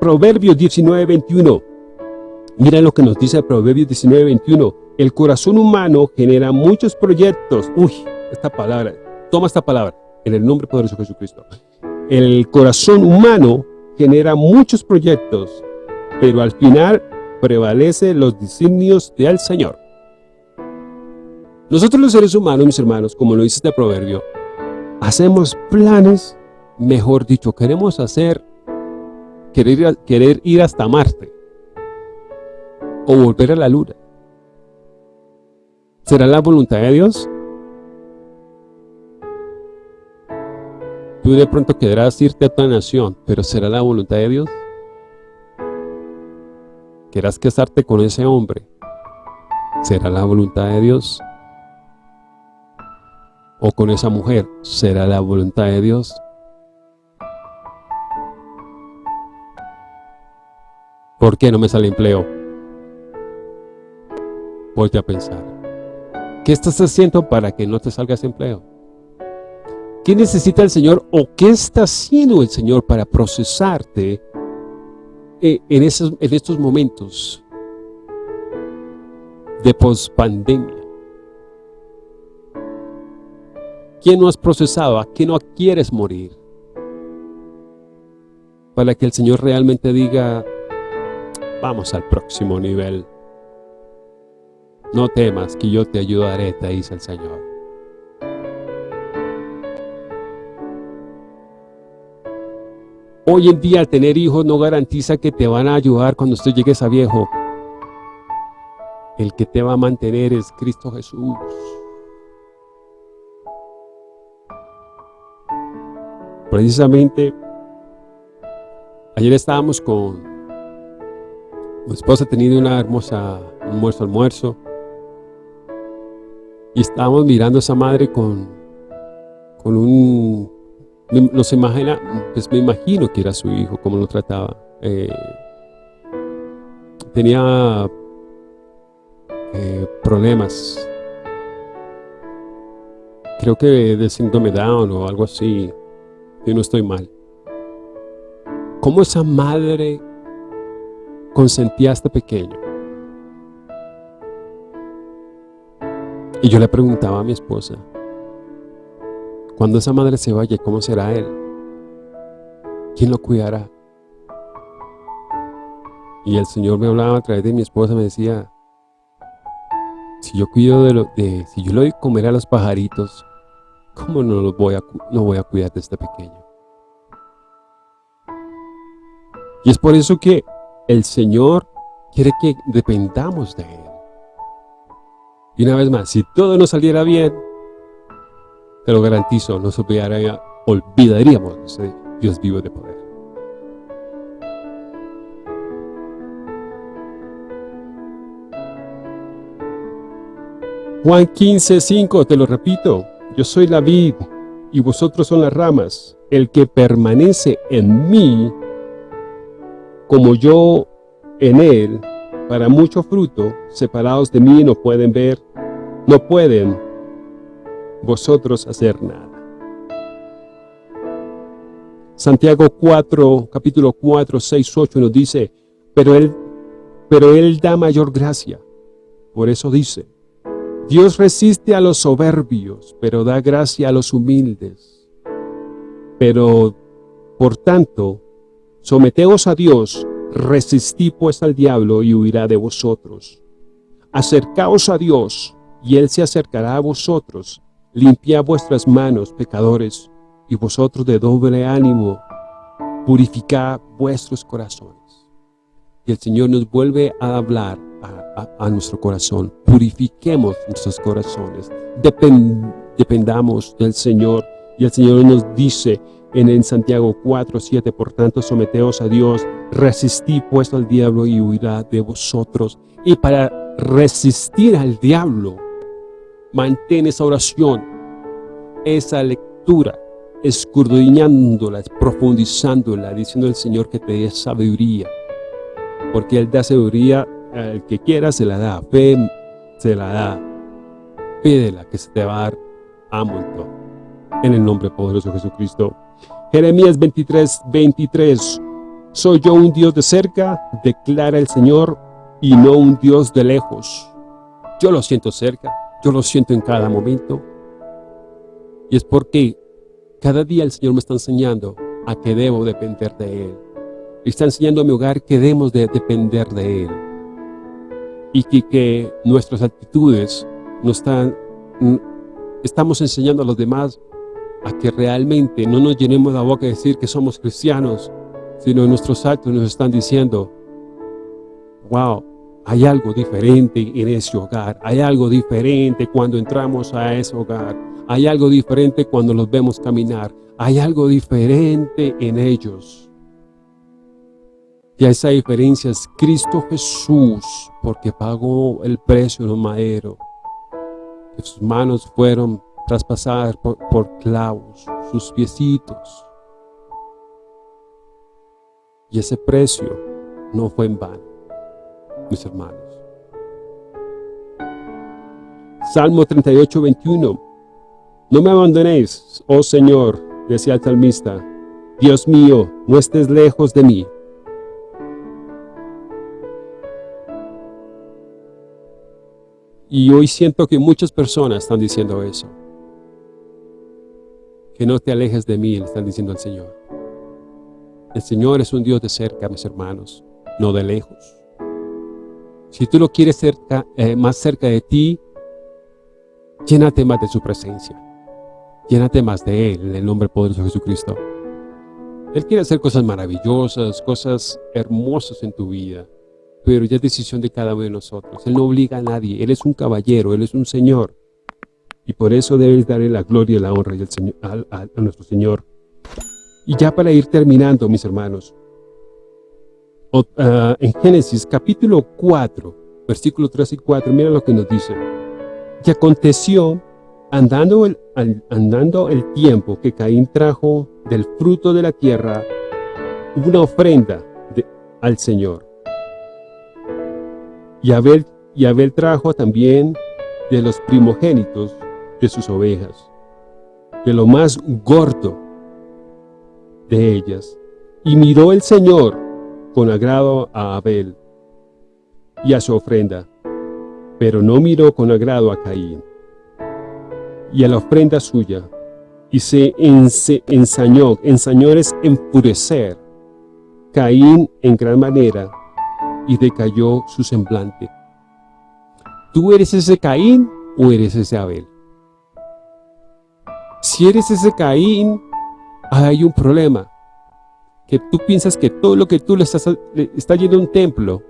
Proverbios 19:21. Mira lo que nos dice Proverbios 19:21. El corazón humano genera muchos proyectos. Uy, esta palabra, toma esta palabra, en el nombre poderoso de Jesucristo. El corazón humano genera muchos proyectos, pero al final prevalece los designios del Señor. Nosotros los seres humanos, mis hermanos, como lo dice este proverbio, hacemos planes, mejor dicho, queremos hacer, querer, querer ir hasta Marte o volver a la luna. ¿Será la voluntad de Dios? Tú de pronto querrás irte a tu nación, pero ¿será la voluntad de Dios? ¿Querrás casarte con ese hombre? ¿Será la voluntad de Dios? ¿O con esa mujer? ¿Será la voluntad de Dios? ¿Por qué no me sale empleo? Voy a pensar. ¿Qué estás haciendo para que no te salga ese empleo? ¿Qué necesita el Señor o qué está haciendo el Señor para procesarte eh, en, estos momentos de pospandemia? ¿Quién no has procesado? ¿A qué no quieres morir? Para que el Señor realmente diga, vamos al próximo nivel. No temas, que yo te ayudaré, te dice el Señor. Hoy en día tener hijos no garantiza que te van a ayudar cuando usted llegues a viejo. El que te va a mantener es Cristo Jesús. Precisamente, ayer estábamos con mi esposa teniendo una hermosa almuerzo, almuerzo, y estábamos mirando a esa madre con, con un nos imagina, pues me imagino que era su hijo, cómo lo trataba. Eh, tenía eh, problemas, creo que de síndrome Down o algo así, yo no estoy mal. ¿Cómo esa madre consentía a este pequeño? Y yo le preguntaba a mi esposa, cuando esa madre se vaya, ¿cómo será él? ¿Quién lo cuidará? Y el Señor me hablaba a través de mi esposa, me decía, si yo cuido de lo, de, si yo le doy comer a los pajaritos, ¿cómo no los voy a, no voy a cuidar de este pequeño? Y es por eso que el Señor quiere que dependamos de Él. Y una vez más, si todo nos saliera bien, te lo garantizo, nos olvidaríamos de Dios vivo de poder. Juan 15, 5, te lo repito, yo soy la vid y vosotros son las ramas. El que permanece en mí, como yo en él, para mucho fruto, separados de mí no pueden ver, no pueden vosotros hacer nada. Santiago 4, capítulo 4, 6, 8 nos dice, pero él, pero él da mayor gracia. Por eso dice, Dios resiste a los soberbios, pero da gracia a los humildes. Pero, por tanto, someteos a Dios, resistí pues al diablo y huirá de vosotros. Acercaos a Dios, y Él se acercará a vosotros. Limpia vuestras manos, pecadores, y vosotros de doble ánimo, purificad vuestros corazones. Y el Señor nos vuelve a hablar a, nuestro corazón. Purifiquemos nuestros corazones. dependamos del Señor. Y el Señor nos dice en, en Santiago 4, 7, por tanto, someteos a Dios, resistid pues al diablo y huirá de vosotros. Y para resistir al diablo, Mantén esa oración, esa lectura, escudriñándola, profundizándola, diciendo al Señor que te dé sabiduría. Porque Él da sabiduría al que quiera, se la da. Fe, se la da. Pídela que se te va a dar a montón. En el nombre poderoso de Jesucristo. Jeremías 23, 23. Soy yo un Dios de cerca, declara el Señor, y no un Dios de lejos. Yo lo siento cerca, yo lo siento en cada momento. Y es porque cada día el Señor me está enseñando a que debo depender de Él. Está enseñando a mi hogar que debemos de depender de Él. Y que, que nuestras actitudes no están, estamos enseñando a los demás a que realmente no nos llenemos la boca de decir que somos cristianos, sino nuestros actos nos están diciendo, wow, hay algo diferente en ese hogar, hay algo diferente cuando entramos a ese hogar, hay algo diferente cuando los vemos caminar, hay algo diferente en ellos. Y esa diferencia es Cristo Jesús, porque pagó el precio en un madero. Sus manos fueron traspasadas por, por clavos, sus piecitos. Y ese precio no fue en vano mis hermanos. Salmo 38, 21. No me abandonéis, oh Señor, decía el salmista. Dios mío, no estés lejos de mí. Y hoy siento que muchas personas están diciendo eso. Que no te alejes de mí, le están diciendo al Señor. El Señor es un Dios de cerca, mis hermanos, no de lejos. Si tú lo quieres eh, más cerca de ti, llénate más de su presencia. Llénate más de Él, en el nombre poderoso de Jesucristo. Él quiere hacer cosas maravillosas, cosas hermosas en tu vida, pero ya es decisión de cada uno de nosotros. Él no obliga a nadie, Él es un caballero, Él es un Señor. Y por eso debes darle la gloria y la honra a nuestro Señor. Y ya para ir terminando, mis hermanos, Ah, en Génesis capítulo 4, versículos 3 y 4, mira lo que nos dice. Y aconteció, andando el, andando el tiempo que Caín trajo del fruto de la tierra, una ofrenda al Señor. Y Abel, y Abel trajo también de los primogénitos de sus ovejas, de lo más gordo de ellas. Y miró el Señor con agrado a Abel y a su ofrenda, pero no miró con agrado a Caín y a la ofrenda suya, y se ensañó, ensañó es enfurecer, Caín en gran manera, y decayó su semblante. ¿Tú eres ese Caín o eres ese Abel? Si eres ese Caín, hay un problema que tú piensas que todo lo que tú le estás, está yendo a un templo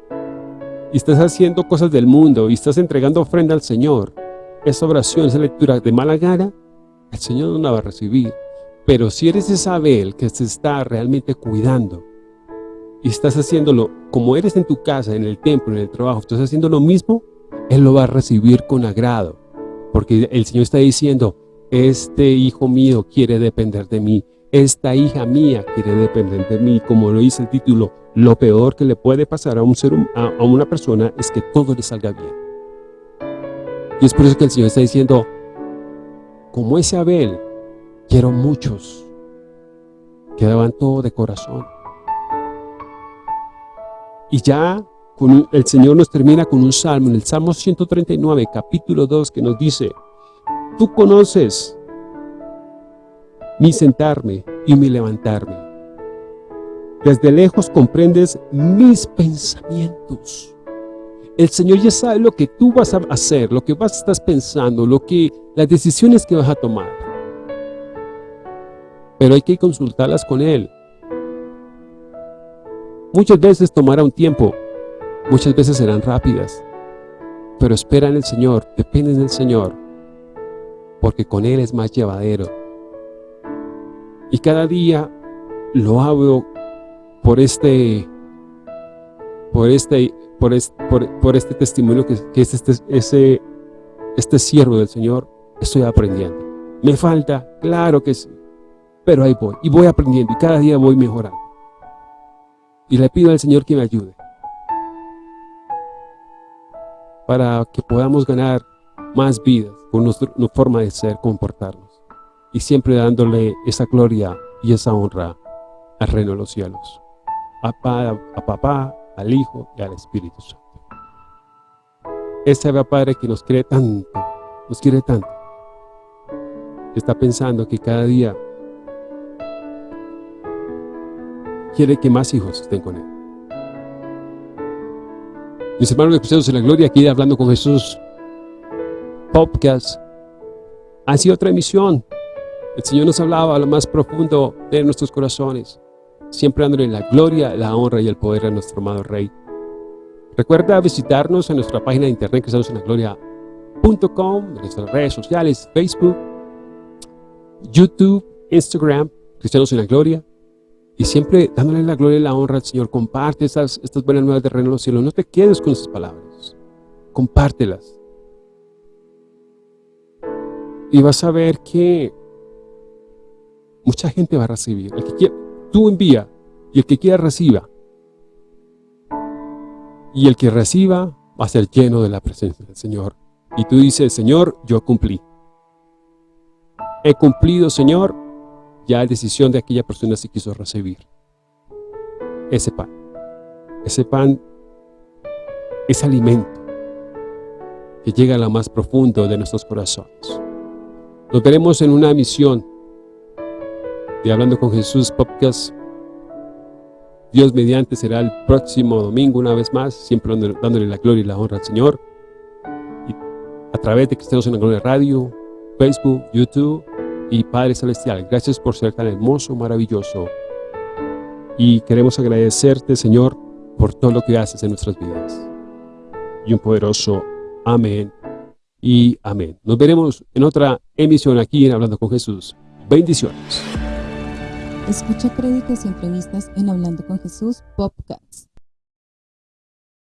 y estás haciendo cosas del mundo y estás entregando ofrenda al Señor, esa oración, esa lectura de mala gana, el Señor no la va a recibir. Pero si eres Isabel que se está realmente cuidando y estás haciéndolo como eres en tu casa, en el templo, en el trabajo, estás haciendo lo mismo, Él lo va a recibir con agrado. Porque el Señor está diciendo, este hijo mío quiere depender de mí esta hija mía quiere depender de mí, como lo dice el título, lo peor que le puede pasar a, un ser, a, una persona es que todo le salga bien. Y es por eso que el Señor está diciendo, como ese Abel, quiero muchos que daban todo de corazón. Y ya el Señor nos termina con un salmo, en el Salmo 139, capítulo 2, que nos dice, Tú conoces mi sentarme y mi levantarme. Desde lejos comprendes mis pensamientos. El Señor ya sabe lo que tú vas a hacer, lo que vas a estar pensando, lo que, las decisiones que vas a tomar. Pero hay que consultarlas con Él. Muchas veces tomará un tiempo, muchas veces serán rápidas, pero espera en el Señor, depende del Señor, porque con Él es más llevadero. Y cada día lo este, por este, por este, por, este testimonio que, es este, ese, este siervo del Señor, estoy aprendiendo. ¿Me falta? Claro que sí. Pero ahí voy, y voy aprendiendo, y cada día voy mejorando. Y le pido al Señor que me ayude. Para que podamos ganar más vidas con nuestra forma de ser, comportarnos y siempre dándole esa gloria y esa honra al reino de los cielos. a, papá, al Hijo y al Espíritu Santo. Ese Padre que nos quiere tanto, nos quiere tanto, está pensando que cada día quiere que más hijos estén con Él. Mis hermanos escuchados en la gloria, aquí hablando con Jesús, podcast, ha sido otra emisión. El Señor nos hablaba a lo más profundo de nuestros corazones, siempre dándole la gloria, la honra y el poder a nuestro amado Rey. Recuerda visitarnos en nuestra página de internet cristianosenlagloria.com, en nuestras redes sociales, Facebook, YouTube, Instagram, Cristianos en la Gloria. Y siempre dándole la gloria y la honra al Señor. Comparte estas, buenas nuevas de reino de los cielos. No te quedes con esas palabras. Compártelas. Y vas a ver que mucha gente va a recibir. El que quiera, tú envía y el que quiera reciba. Y el que reciba va a ser lleno de la presencia del Señor. Y tú dices, Señor, yo cumplí. He cumplido, Señor, ya es decisión de aquella persona si quiso recibir ese pan. Ese pan es alimento que llega a lo más profundo de nuestros corazones. Nos veremos en una misión de Hablando con Jesús podcast. Dios mediante será el próximo domingo una vez más, siempre dándole la gloria y la honra al Señor. A través de Cristianos en la Gloria Radio, Facebook, YouTube y Padre Celestial. Gracias por ser tan hermoso, maravilloso. Y queremos agradecerte, Señor, por todo lo que haces en nuestras vidas. Y un poderoso amén y amén. Nos veremos en otra emisión aquí en Hablando con Jesús. Bendiciones. Escucha créditos y entrevistas en Hablando con Jesús Podcast.